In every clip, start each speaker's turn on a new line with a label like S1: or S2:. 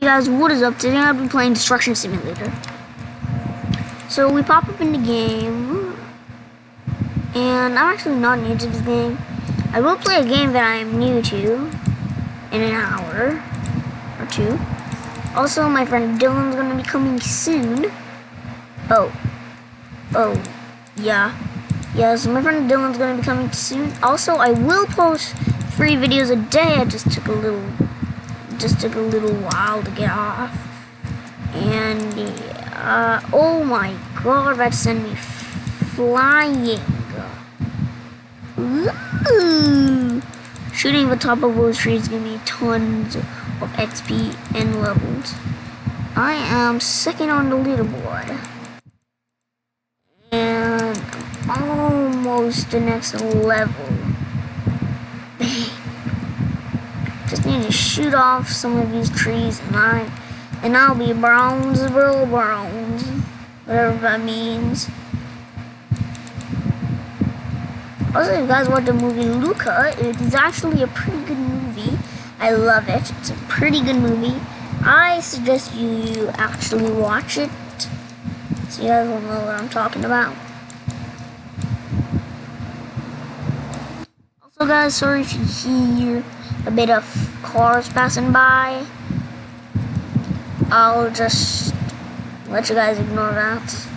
S1: Hey guys, what is up? Today I've been playing Destruction Simulator. So we pop up in the game, and I'm actually not new to this game. I will play a game that I am new to in an hour or two. Also, my friend Dylan's gonna be coming soon. Oh, oh, yeah, yeah. So my friend Dylan's gonna be coming soon. Also, I will post three videos a day. I just took a little just took a little while to get off. And, uh, oh my god, that sent me flying. Ooh. Shooting the top of those trees give me tons of XP and levels. I am second on the leaderboard. And almost the next level. Just need to shoot off some of these trees and I and I'll be bronze bro bronze. Whatever that means. Also, if you guys watch the movie Luca, it is actually a pretty good movie. I love it. It's a pretty good movie. I suggest you actually watch it. So you guys will know what I'm talking about. Also, guys, sorry if you hear a bit of cars passing by. I'll just let you guys ignore that.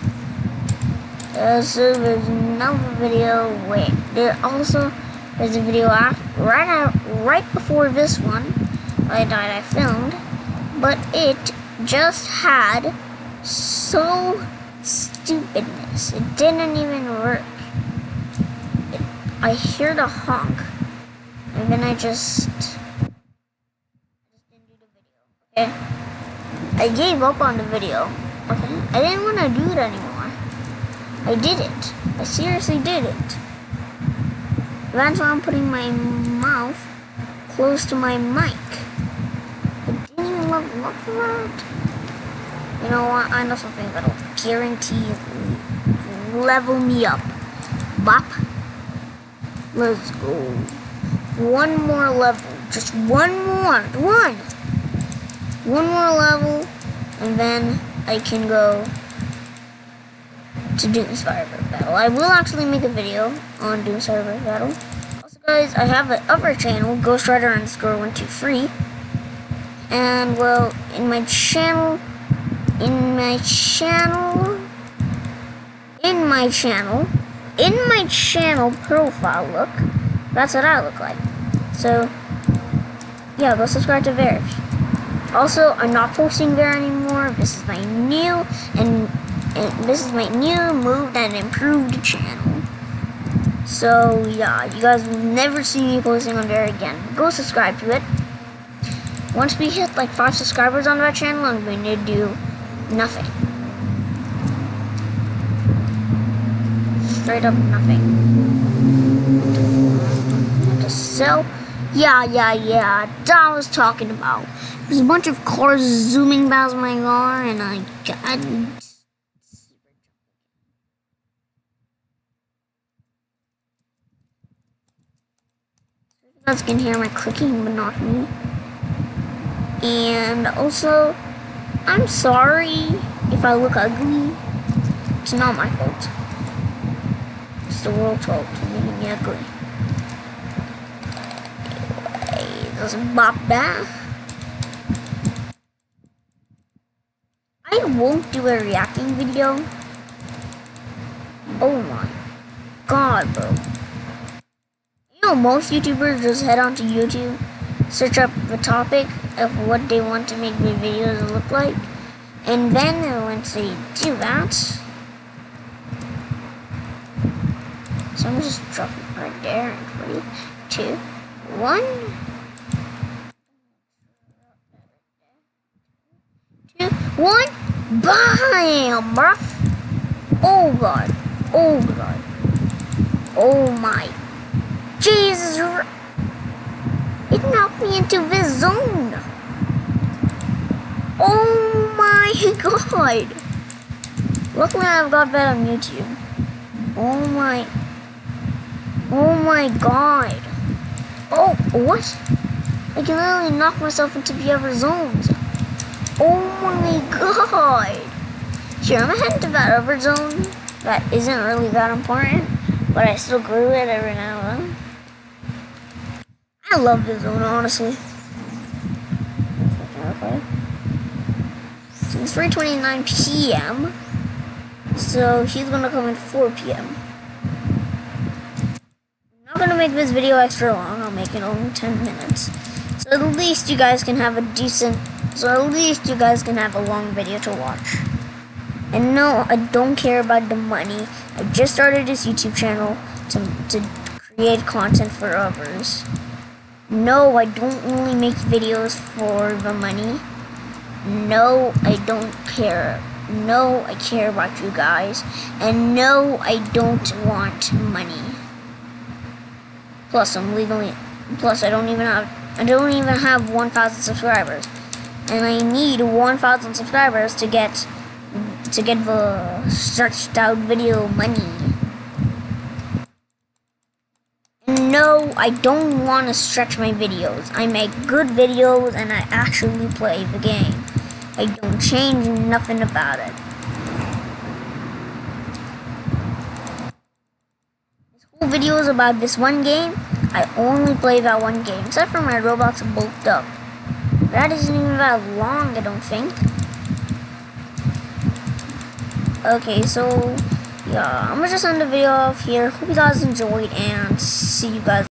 S1: Also, there's another video. Wait, there also there's a video after, right out, right before this one I died. I filmed, but it just had so stupidness. It didn't even work. It, I hear the honk. And then I just. Okay. I gave up on the video. Okay. I didn't want to do it anymore. I did it. I seriously did it. That's why I'm putting my mouth close to my mic. I didn't even love, love. You know what? I know something that'll guarantee level me up. Bop. Let's go one more level. Just one more. One. One more level. And then I can go to Doom Survivor Battle. I will actually make a video on Doom Survivor Battle. Also, guys, I have an other channel, Ghost Rider underscore 123. And, well, in my channel, in my channel, in my channel, in my channel profile look, that's what I look like. So, yeah, go subscribe to Verge. Also, I'm not posting there anymore. This is my new and, and this is my new moved and improved channel. So yeah, you guys will never see me posting on there again. Go subscribe to it. Once we hit like five subscribers on that channel, I'm going to do nothing. Straight up nothing to sell. Yeah, yeah, yeah. That was talking about. There's a bunch of cars zooming past my car, and I got. You guys can hear my clicking, but not me. And also, I'm sorry if I look ugly. It's not my fault. The world's making me ugly. doesn't bop back. I won't do a reacting video. Oh my god, bro. You know, most YouTubers just head onto YouTube, search up the topic of what they want to make their videos look like, and then once they do that, so I'm just dropping right there in three, two, one. One, bam, bruh. Oh god, oh god, oh my, Jesus! It knocked me into this zone. Oh my god! Luckily, I've got that on YouTube. Oh my, oh my god! Oh, what? I can literally knock myself into the other zones. Oh my god! Here, I'm gonna head that other zone that isn't really that important, but I still grew it every now and then. I love this zone, honestly. So it's 3.29 p.m. So he's gonna come at 4 p.m. Gonna make this video extra long, I'll make it only 10 minutes. So at least you guys can have a decent, so at least you guys can have a long video to watch. And no, I don't care about the money. I just started this YouTube channel to, to create content for others. No, I don't only make videos for the money. No, I don't care. No, I care about you guys. And no, I don't want money. Plus, I'm legally. Plus, I don't even have. I don't even have 1,000 subscribers, and I need 1,000 subscribers to get to get the stretched out video money. No, I don't want to stretch my videos. I make good videos and I actually play the game. I don't change nothing about it. Whole about this one game. I only play that one game, except for my Roblox bulked up. That isn't even that long, I don't think. Okay, so yeah, I'm gonna just end the video off here. Hope you guys enjoyed and see you guys.